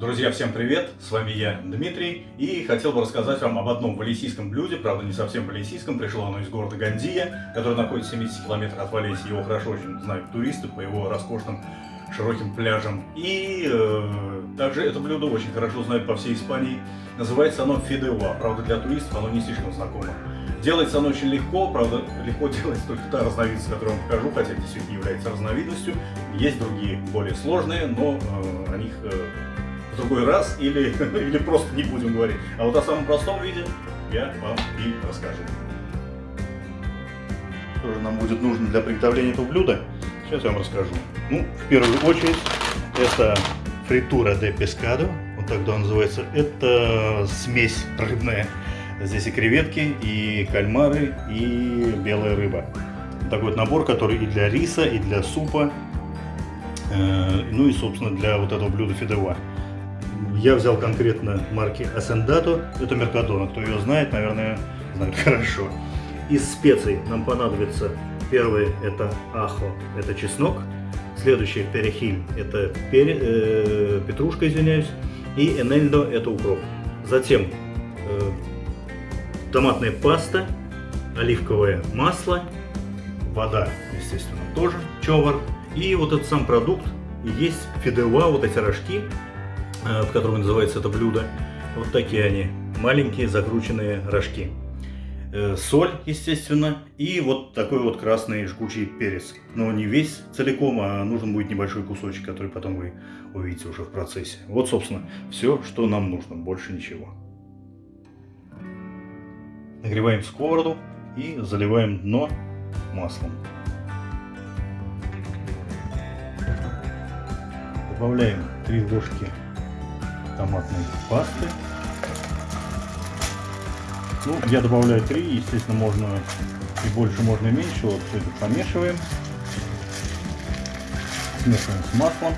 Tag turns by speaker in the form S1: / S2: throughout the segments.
S1: Друзья, всем привет! С вами я, Дмитрий, и хотел бы рассказать вам об одном валесийском блюде, правда не совсем валесийском, пришло оно из города Гандия, который находится в 70 километрах от Валесии, его хорошо очень знают туристы по его роскошным широким пляжам. И э, также это блюдо очень хорошо знают по всей Испании, называется оно фидеуа, правда для туристов оно не слишком знакомо. Делается оно очень легко, правда, легко делается только та разновидность, которую я вам покажу, хотя действительно является разновидностью. Есть другие, более сложные, но э, о них э, другой раз или, или просто не будем говорить. А вот о самом простом виде я вам и расскажу. Что же нам будет нужно для приготовления этого блюда? Сейчас я вам расскажу. Ну, в первую очередь, это фритура де пескадо, вот так да называется. Это смесь рыбная. Здесь и креветки, и кальмары, и белая рыба. Такой вот набор, который и для риса, и для супа, э, ну и, собственно, для вот этого блюда фидева. Я взял конкретно марки Ascendato, это Меркадона. Кто ее знает, наверное, знает хорошо. Из специй нам понадобится первый это ахо, это чеснок. Следующий перехиль, это пере, э, петрушка, извиняюсь. И энельдо, это укроп. Затем э, томатная паста, оливковое масло, вода, естественно, тоже, човар. И вот этот сам продукт, есть фидеуа, вот эти рожки, в котором называется это блюдо. Вот такие они, маленькие закрученные рожки. Э, соль, естественно, и вот такой вот красный жгучий перец. Но не весь целиком, а нужен будет небольшой кусочек, который потом вы увидите уже в процессе. Вот, собственно, все, что нам нужно, больше ничего. Нагреваем сковороду и заливаем дно маслом. Добавляем 3 ложки томатной пасты. Ну, я добавляю 3, естественно, можно и больше, можно и меньше. Вот все это помешиваем. Смешиваем с маслом.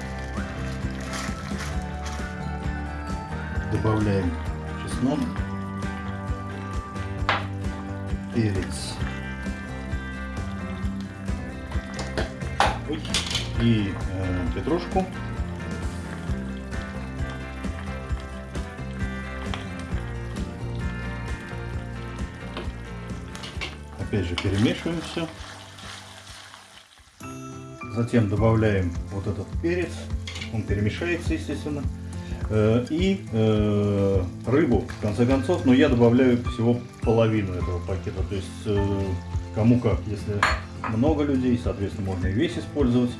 S1: Добавляем чеснок, перец и э, петрушку. Опять же перемешиваем все. Затем добавляем вот этот перец. Он перемешается, естественно. Э, и э, рыбу, в конце концов, но я добавляю всего половину этого пакета. То есть, э, кому как. Если много людей, соответственно, можно и весь использовать.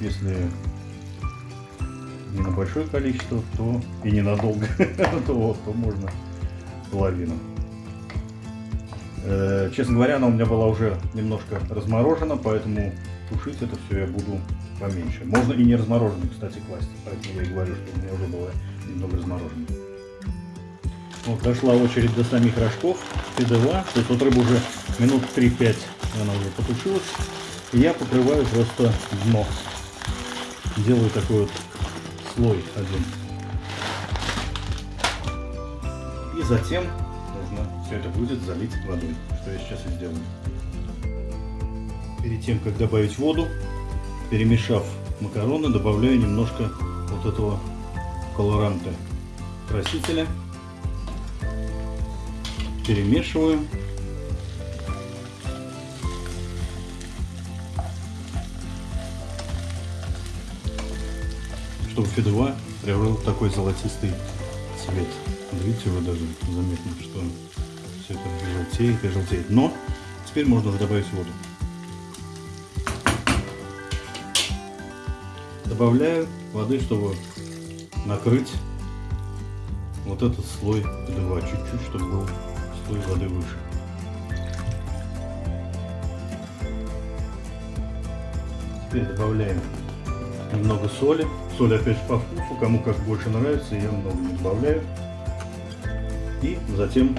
S1: Если не на большое количество, то и ненадолго, то, то можно половину. Э, честно говоря, она у меня была уже немножко разморожена, поэтому тушить это все я буду поменьше. Можно и не размороженный, кстати, класть, поэтому я и говорю, что у меня уже было немного разморожено. Вот дошла очередь до самих рожков, пидела, то есть вот рыба уже минут 3-5 она уже потушилась. И я покрываю просто дно. Делаю такой вот слой один. И затем все это будет залить водой, что я сейчас и сделаю. Перед тем, как добавить воду, перемешав макароны, добавляю немножко вот этого колоранта красителя. Перемешиваю. Чтобы фидуа приобрел такой золотистый цвет. Видите, вы даже заметно, что все это желтеет и желтеет. Но теперь можно добавить воду. Добавляю воды, чтобы накрыть вот этот слой два чуть-чуть, чтобы был слой воды выше. Теперь добавляем немного соли. Соль опять же по вкусу, кому как больше нравится, я много не добавляю. И затем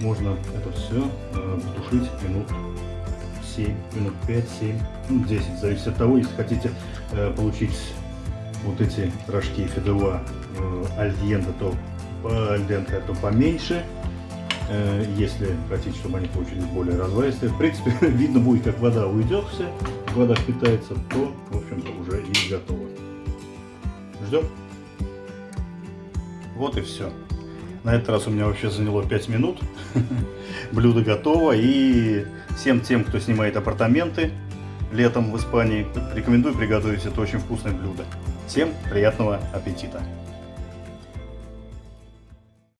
S1: можно это все э, потушить минут 7, минут 5-7, ну 10, зависит от того, если хотите э, получить вот эти рожки фидева э, то по альденте, то поменьше. Э, если хотите, чтобы они получились более разваристые, в принципе, видно будет, как вода уйдет вся, вода впитается, то, в общем-то, уже и готово. Ждем. Вот и все. На этот раз у меня вообще заняло 5 минут. Блюдо готово. И всем тем, кто снимает апартаменты летом в Испании, рекомендую приготовить это очень вкусное блюдо. Всем приятного аппетита!